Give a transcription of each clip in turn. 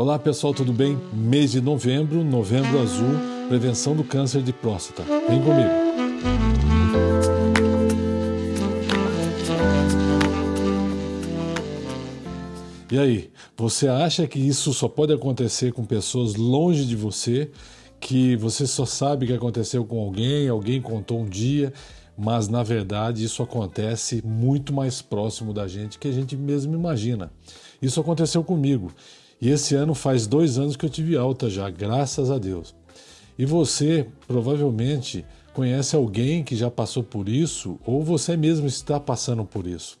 Olá pessoal, tudo bem? Mês de novembro, novembro azul, prevenção do câncer de próstata. Vem comigo. E aí, você acha que isso só pode acontecer com pessoas longe de você, que você só sabe que aconteceu com alguém, alguém contou um dia, mas na verdade isso acontece muito mais próximo da gente que a gente mesmo imagina. Isso aconteceu comigo. E esse ano faz dois anos que eu tive alta já, graças a Deus. E você provavelmente conhece alguém que já passou por isso ou você mesmo está passando por isso.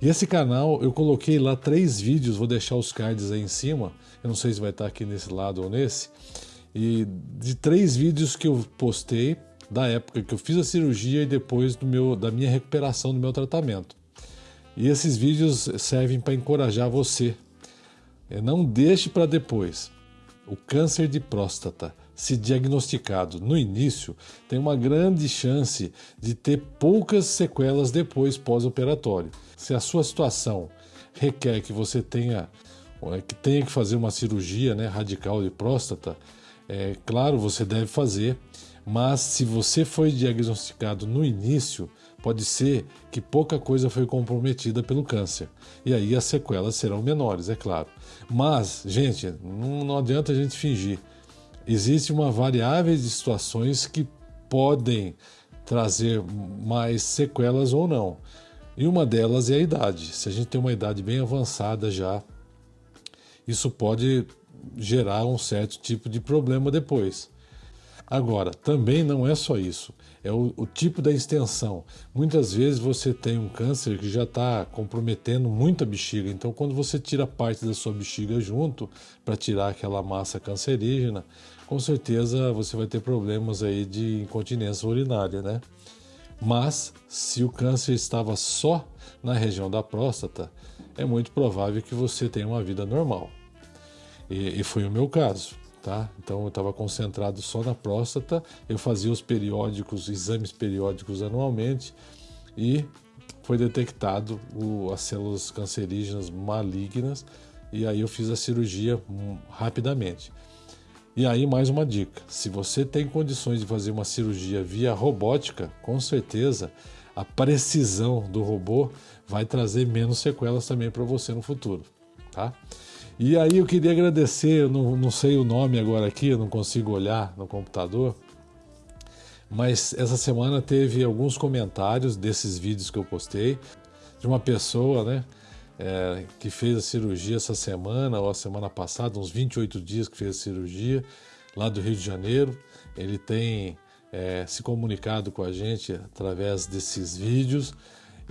E esse canal eu coloquei lá três vídeos, vou deixar os cards aí em cima, eu não sei se vai estar aqui nesse lado ou nesse, e de três vídeos que eu postei da época que eu fiz a cirurgia e depois do meu, da minha recuperação do meu tratamento. E esses vídeos servem para encorajar você não deixe para depois. O câncer de próstata, se diagnosticado no início, tem uma grande chance de ter poucas sequelas depois pós-operatório. Se a sua situação requer que você tenha é, que tenha que fazer uma cirurgia né, radical de próstata, é claro, você deve fazer, mas se você foi diagnosticado no início, pode ser que pouca coisa foi comprometida pelo câncer. E aí as sequelas serão menores, é claro. Mas, gente, não, adianta a gente fingir. Existe uma variável de situações que podem trazer mais sequelas ou não. E uma delas é a idade. Se a gente tem uma idade bem avançada já, isso pode gerar um certo tipo de problema depois. Agora, também não é só isso, é o, o tipo da extensão. Muitas vezes você tem um câncer que já está comprometendo muito a bexiga, então quando você tira parte da sua bexiga junto para tirar aquela massa cancerígena, com certeza você vai ter problemas aí de incontinência urinária, né? Mas se o câncer estava só na região da próstata, é muito provável que você tenha uma vida normal. E, e foi o meu caso tá? Então eu estava concentrado só na próstata, eu fazia os periódicos, exames periódicos anualmente e foi detectado o, as células cancerígenas malignas e aí eu fiz a cirurgia rapidamente. E aí mais uma dica, se você tem condições de fazer uma cirurgia via robótica, com certeza a precisão do robô vai trazer menos sequelas também para você no futuro, tá? E aí eu queria agradecer, eu não, não sei o nome agora aqui, eu não consigo olhar no computador, mas essa semana teve alguns comentários desses vídeos que eu postei de uma pessoa, né, é, que fez a cirurgia essa semana ou a semana passada, uns 28 dias que fez a cirurgia lá do Rio de Janeiro. Ele tem é, se comunicado com a gente através desses vídeos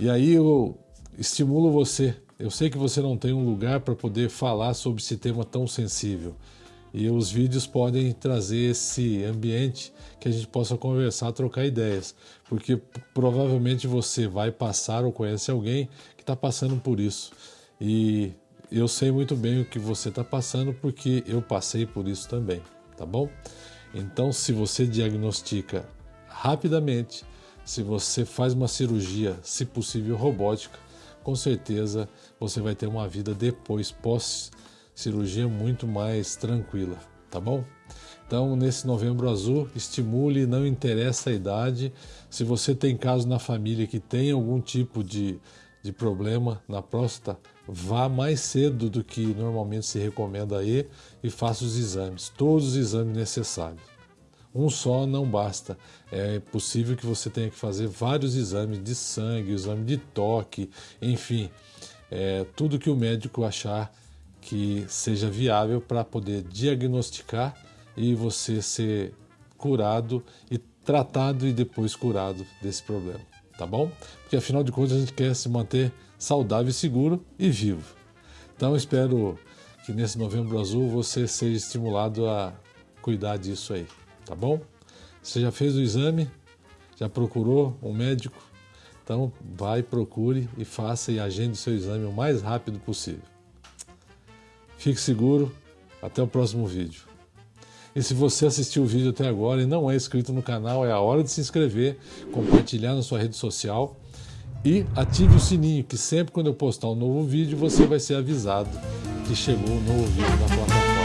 e aí eu estimulo você eu sei que você não tem um lugar para poder falar sobre esse tema tão sensível. E os vídeos podem trazer esse ambiente que a gente possa conversar, trocar ideias, porque provavelmente você vai passar ou conhece alguém que está passando por isso. E eu sei muito bem o que você está passando porque eu passei por isso também, tá bom? Então, se você diagnostica rapidamente, se você faz uma cirurgia, se possível robótica, com certeza você vai ter uma vida depois, pós cirurgia, muito mais tranquila, tá bom? Então, nesse novembro azul, estimule, não interessa a idade. Se você tem caso na família que tem algum tipo de, de problema na próstata, vá mais cedo do que normalmente se recomenda aí e faça os exames, todos os exames necessários. Um só não basta. É possível que você tenha que fazer vários exames de sangue, exame de toque, enfim, é, tudo que o médico achar que seja viável para poder diagnosticar e você ser curado e tratado e depois curado desse problema, tá bom? Porque afinal de contas a gente quer se manter saudável, seguro e vivo. Então espero que nesse novembro azul você seja estimulado a cuidar disso aí tá bom? Você já fez o exame? Já procurou um médico? Então vai, procure e faça e agende o seu exame o mais rápido possível. Fique seguro, até o próximo vídeo. E se você assistiu o vídeo até agora e não é inscrito no canal, é a hora de se inscrever, compartilhar na sua rede social e ative o sininho, que sempre quando eu postar um novo vídeo você vai ser avisado que chegou um novo vídeo na plataforma.